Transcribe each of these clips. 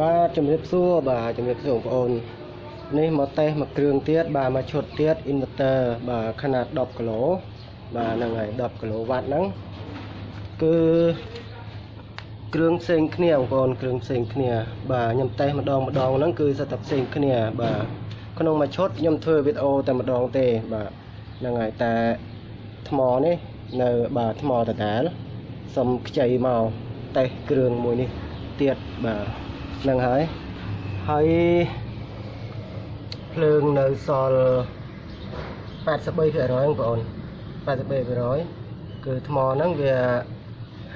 បាទជំរាបសួរបាទជំរាបសួរបងប្អូននេះមកតេសមកគ្រឿងទៀតបាទមកឈុតទៀត inverter បាទខនាដ10គីឡូបាទហ្នឹងហើយ10គីឡូវ៉ាត់ហ្នឹងគឺគ្រឿងផ្សេងគ្នាបងប្អូនគ្រឿងផ្សេងគ្នា បាទខ្ញុំតេសម្ដងម្ដងហ្នឹងគឺសិតតែផ្សេងគ្នា បាទក្នុងមួយឈុតខ្ញុំធ្វើវីដេអូតែម្ដងទេបាទហ្នឹងហើយតែថ្មនេះនៅបាទថ្មដដែលសុំខ្ចីមកតេសគ្រឿងមួយនេះទៀតបាទ ហ្នឹងហើយហើយភ្លើងនៅសល់83%បងប្អូន83%គឺថ្មហ្នឹងវា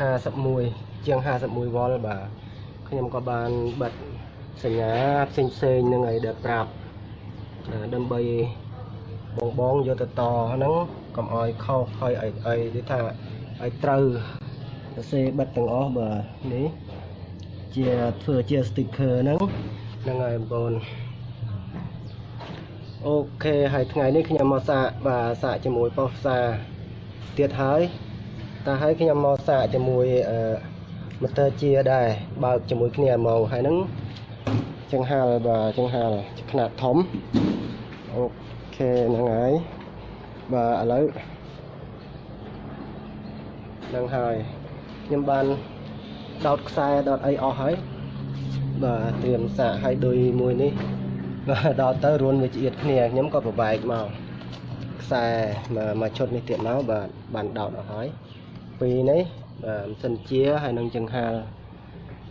51ជាង51វ៉ុលបាទខ្ញុំក៏បានបិទសញ្ញាផ្សេងផ្សេងនឹងឲ្យដែលប្រាប់ដើម្បីបងបងយកទៅតហ្នឹងកុំឲ្យខុសហើយឲ្យឲ្យនិយាយថាឲ្យត្រូវសរសេរបិទទាំងអស់បាទនេះ ជាធ្វើជា sticker ហ្នឹងហ្នឹងហើយបងប្អូនអូខេហើយថ្ងៃនេះខ្ញុំមកសាកបាទសាកជាមួយប៉ុស្តិ៍សាទៀតហើយតែហើយខ្ញុំមកសាកជាមួយអឺ motor ជាដែរបើកជាមួយគ្នាមកហើយហ្នឹងចង្ហាលបាទចង្ហាលខ្នាតធំអូខេហ្នឹងហើយបាទឥឡូវហ្នឹងហើយខ្ញុំបាន ដោតខ្សែដោតអីអស់ហើយបាទត្រៀមសាកឲ្យដូចមួយនេះបាទដល់ទៅរួនវាឆ្អៀតគ្នាខ្ញុំក៏ប្របែកមកខ្សែមកឈុតនេះទៀតមកបាទបានដោតអស់ហើយពីរនេះបាទម៉ាស៊ីនជាហើយនឹងចង្ហាល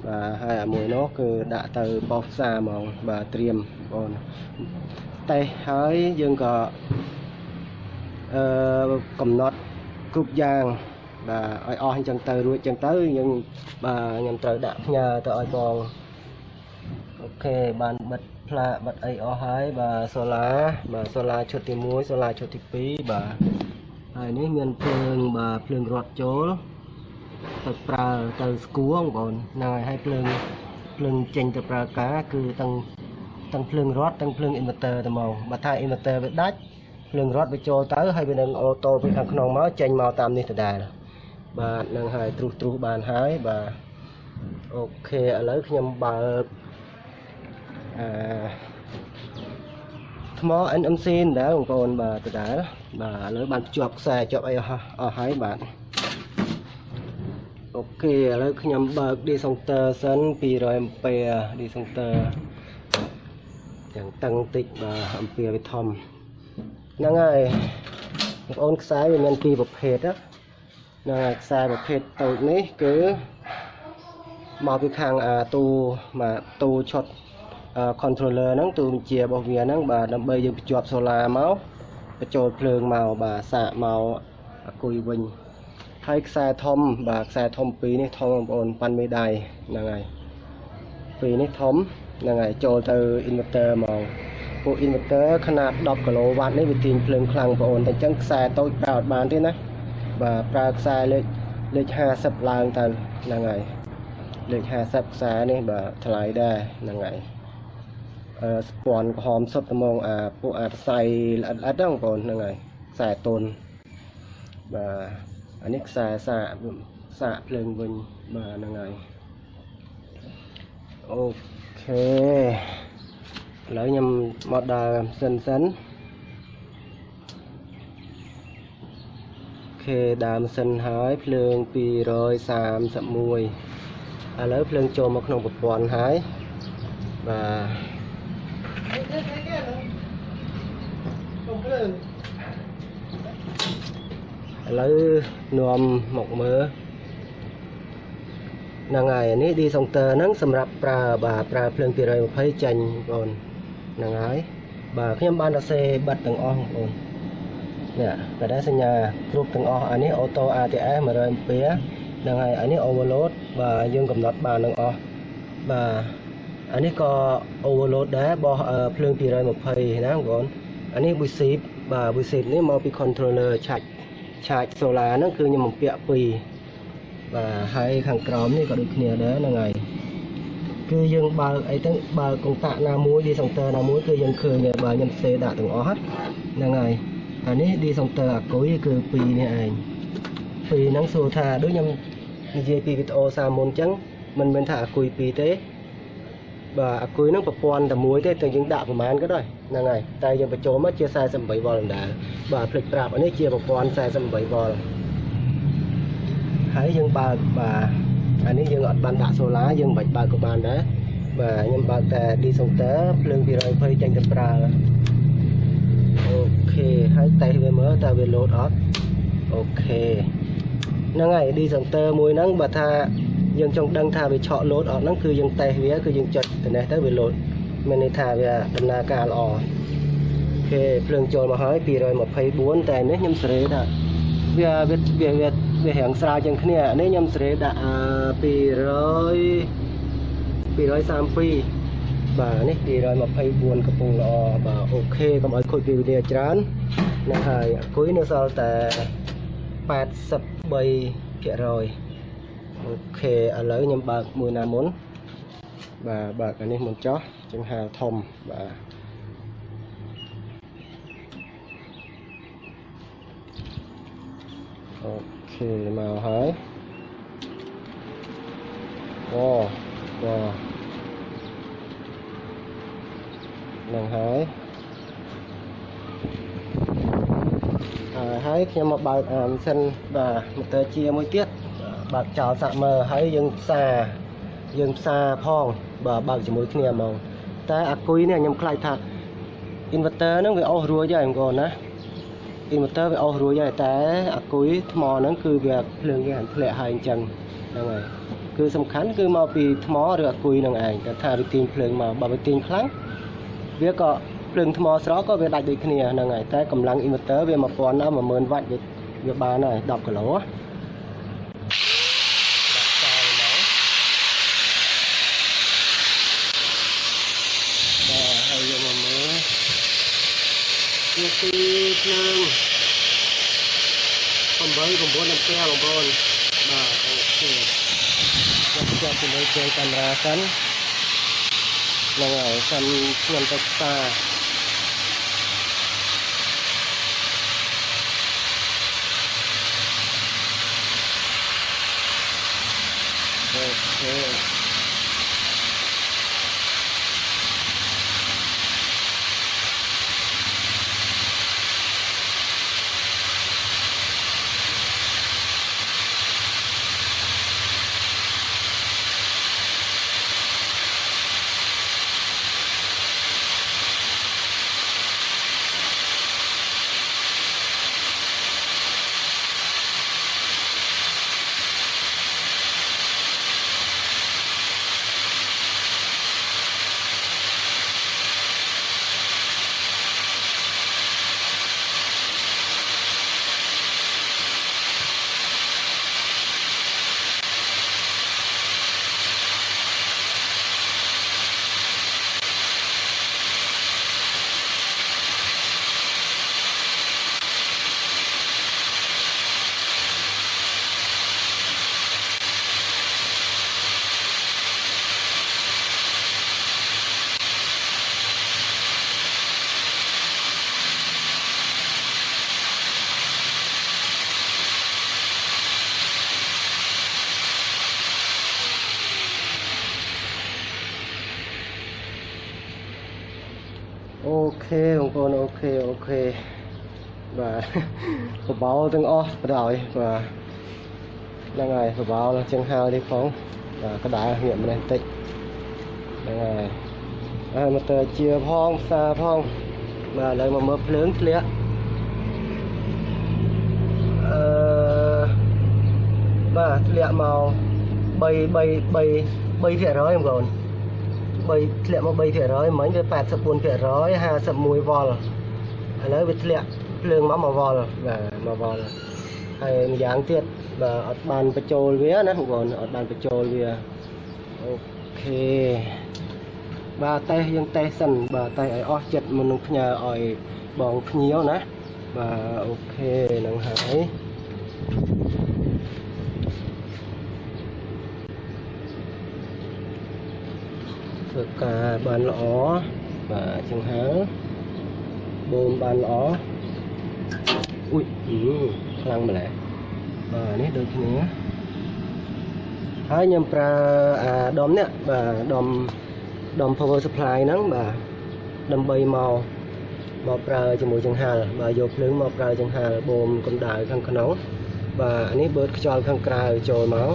បាទហើយអាមួយនោះគឺដាក់ទៅបោះផ្សារហ្មងបាទត្រៀមបងតេសហើយយើងក៏អឺកំណត់គ្រប់យ៉ាង បាទឲ្យអស់អញ្ចឹងទៅរួចអញ្ចឹងទៅយើងបាទខ្ញុំត្រូវដាក់ផ្ញើទៅឲ្យបងអូខេបានបិទផ្លាកបិទអីអស់ហើយបាទសូឡាបាទសូឡាឈុតទី1សូឡាឈុតទី2បាទហើយនេះមានភ្លើងបាទភ្លើងរត់ចូលទៅប្រើទៅស្គួរបងប្អូនហ្នឹងហើយហើយភ្លើងភ្លើងចេញទៅប្រើការគឺទាំងទាំងភ្លើងរត់ទាំងភ្លើង inverter ទៅមកបើថា inverter វាដាច់ភ្លើងរត់វាចូលទៅហើយវានឹងអូតូពីខាងក្នុងមកចេញមកតាមនេះដដែល បាទនឹងហើយទ្រុសទ្រុសបានហើយបាទអូខេឥឡូវខ្ញុំបើកអឺថ្ម NMC ដែរបងប្អូនបាទដដែលបាទឥឡូវបានភ្ជាប់ខ្សែជាប់អីអស់អស់ហើយបាទអូខេឥឡូវខ្ញុំបើក Desunctor សិន200 ampere Desunctor យ៉ាងតឹងតិចបាទអំពីវាធំហ្នឹងហើយបងប្អូនខ្សែវាមានពីរប្រភេទណាហ្នឹងហើយខ្សែប្រភេទតូចនេះគឺមកពីខាងអាទូបាទទូឈុត controller ហ្នឹងទូបញ្ជារបស់វាហ្នឹងបាទដើម្បីយើងភ្ជាប់ solar មកបញ្ចូលភ្លើងមកបាទសាកមកអាគុយវិញហើយខ្សែធំបាទខ្សែធំពីរនេះធំបងប្អូនប៉ាន់មេដៃហ្នឹងហើយពីរនេះធំហ្នឹងហើយចូលទៅ inverter មកពួក inverter ຂະຫນາດ10គីឡូវ៉ាត់នេះវាទាញភ្លើងខ្លាំងបងប្អូនតែអញ្ចឹងខ្សែតូចប្រើអត់បានទេណា បាទប្រើខ្សែលេខលេខ50ឡើងទៅហ្នឹងហើយលេខ50ខ្សែនេះបាទថ្លៃដែរហ្នឹងហើយអឺស្ពាន់ក្រហមសុទ្ធត្មងអាពួកអាផ្សៃល្អិតល្អិតហ្នឹងបងប្អូនហ្នឹងហើយខ្សែតុនបាទអានេះខ្សែសាកសាកភ្លើងវិញបាទហ្នឹងហើយអូខេឥឡូវខ្ញុំមកដើរសិនសិន ខេដើមសិនហើយភ្លើង231ឥឡូវភ្លើងចូលមកក្នុងប្រព័ន្ធហើយបាទឥឡូវនាំមកមើលហ្នឹងហើយនេះ Desunctor ហ្នឹងសម្រាប់ប្រើបាទប្រើភ្លើង220ចាញ់បងហ្នឹងហើយបាទខ្ញុំបានសរសេរបិទទាំងអស់បងប្អូន នេះក៏ដែរសញ្ញាគ្រប់ទាំងអស់អានេះ Auto ATS 100 ampere ហ្នឹងហើយអានេះ overload បាទយើងកំណត់បានទាំងអស់បាទអានេះក៏ overload ដែរបោះភ្លើង220ណាបងប្អូនអានេះ VSIP បាទ VSIP នេះមកពី controller ឆាច់ឆាចសូឡាហ្នឹងគឺខ្ញុំបំពាក់ពីរបាទហើយខាងក្រោមនេះក៏ដូចគ្នាដែរហ្នឹងហើយគឺយើងបើកអីទៅបើកកុងតាក់ណាមួយឌីសង់ទ័រណាមួយគឺយើងឃើញបើខ្ញុំផ្សេដាក់ទាំងអស់ហ្នឹងហើយ អានេះឌីសង់ទ័រអាគុយគឺពីរនេះឯងពីរហ្នឹងសួរថាដូចខ្ញុំនិយាយពីវីដេអូសាមុនអញ្ចឹងមិនមែនថាអាគុយពីរទេបាទអាគុយហ្នឹងប្រព័ន្ធតែមួយទេតែយើងដាក់ប្រមាណក៏ដោយហ្នឹងហើយតែយើងបញ្ចូលមកជា48វ៉ុលដដែលបាទភ្លេចប្រាប់អានេះជាប្រព័ន្ធ48វ៉ុលហើយយើងបើកបាទអានេះយើងអត់បានដាក់សូឡាយើងមិនបាច់បើកក៏បានដែរបាទខ្ញុំបើកតែ diesel ភ្លើង220ចេញទៅប្រើអូខេហើយ តេស្តវាមើលតើវា load អត់អូខេហ្នឹងហើយ diesel មួយហ្នឹងបើថាយើងចង់ដឹងថាវាឆក់ load អត់ហ្នឹងគឺយើងតេស្តវាគឺយើងចុចទៅនេះទៅវា load មានន័យថាវាដំណើរការល្អអូខេភ្លើងចូលមកហើយ224តែនេះខ្ញុំសេរីថាវាវាវាវាវារាងស្រាលជាងគ្នានេះខ្ញុំសេរីដាក់200 232បាទនេះ224កំពុងល្អបាទអូខេកុំឲ្យខូចពេលវេលាច្រើនហ្នឹងហើយអគុយនៅសល់តែ83%អូខេឥឡូវខ្ញុំបើកមួយណាមុនបាទបើកអានេះមុនចោះចង្ហាធំបាទអូខេមកហើយអូបាទនឹងហើយ ហើយខ្ញុំមកបើកអានសិនបាទម៉ូទ័រជាមួយទៀតបើកចោលសាក់មើលហើយយើងផ្សារយើងផ្សារផងបាទបើកជាមួយគ្នាហ្មងតែអាគុយនេះខ្ញុំខ្លាចថា inverter ហ្នឹងវាអស់រួចហើយបងប្អូនណា inverter វាអស់រួចហើយតែអាគុយថ្មហ្នឹងគឺវាភ្លើងវាហាន់ធ្លាក់ហើយអញ្ចឹងហ្នឹងហើយគឺសំខាន់គឺមកពីថ្មឬអាគុយនឹងឯងតែថាវាទាញភ្លើងមកបើវាទាញខ្លាំងវាក៏ ភ្លើងថ្មស្រកក៏វាដាច់ដូចគ្នាហ្នឹងហើយតែកម្លាំង inverter វា1000ដល់10000វ៉ាត់វាបានហើយ10គីឡូបាទហើយយកមកមើលវាទីភ្លើង8 9អាំពែបងប្អូនបាទអូខេចាប់ចាប់ពីលើចូលកាមេរ៉ាសិនហ្នឹងហើយសិនខ្ញុំទៅផ្សារ អូ ខេអូខេបងប្អូនអូខេអូខេបាទបបោទាំងអស់បដ ாய் បាទហ្នឹងហើយបបោជាងហើនេះផងបាទកដាលងាកម្នេះបន្តិចហ្នឹងហើយហើយមកទៅជាផងផ្សារផងបាទឥឡូវមកមើលភ្លើងធ្លាក់អឺបាទធ្លាក់មក3 3 3 3%បងប្អូន 3ធ្លាក់មក3%មិញវា84%ភាគរយ51វ៉ុលឥឡូវវាធ្លាក់ភ្លើងមក1វ៉ុលបាទ1វ៉ុលហើយម្យ៉ាងទៀតបាទអត់បានបញ្ចូលវាណាបងប្អូនអត់បានបញ្ចូលវាអូខេបាទតេសយើងតេសសិនបាទតេសឲ្យអស់ចិត្តមុននឹងផ្ញើឲ្យបងភ្ញៀវណាបាទអូខេនឹងហើយ ធ្វើការបានល្អបាទចង្ហើបូមបានល្អអ៊ុយខ្លាំងម្ល៉េះបាទនេះដូចគ្នាហើយខ្ញុំប្រើអាដុំនេះបាទដុំដុំ power supply ហ្នឹងបាទដើម្បីមកមកប្រើជាមួយចង្ហាល់បាទយកភ្លើងមកប្រើចង្ហាល់បូមកម្ដៅខាងក្នុងបាទអានេះបឺតខ្យល់ខាងក្រៅចូលមក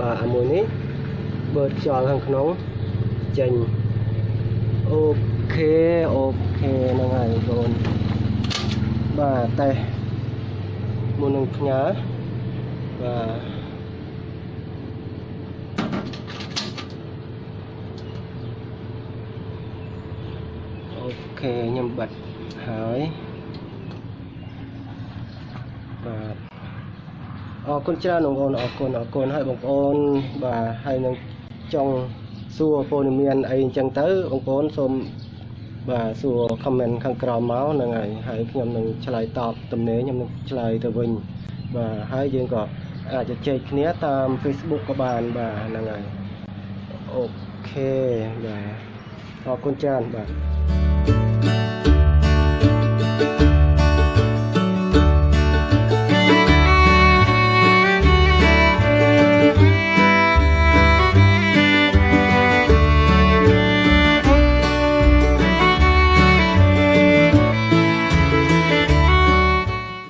បាទអាមួយនេះបឺតខ្យល់ខាងក្នុង ចេញ okay okay ហ្នឹងហើយបងប្អូនបាទតេស្តមុននឹងផ្ញើបាទ okay ខ្ញុំបិទហើយបាទអរគុណច្រើនបងប្អូនអរគុណអរគុណហើយបងប្អូនបាទហើយនឹងចង់ សួរព័ត៌មានអីអញ្ចឹងទៅបងប្អូនសូមបាទសួរ comment ខាងក្រោមមកហ្នឹងហើយហើយខ្ញុំនឹងឆ្លើយតបទំនេរខ្ញុំនឹងឆ្លើយទៅវិញបាទហើយយើងក៏អាចជជែកគ្នាតាម Facebook ក៏បានបាទហ្នឹងហើយអូខេបាទអរគុណច្រើនបាទ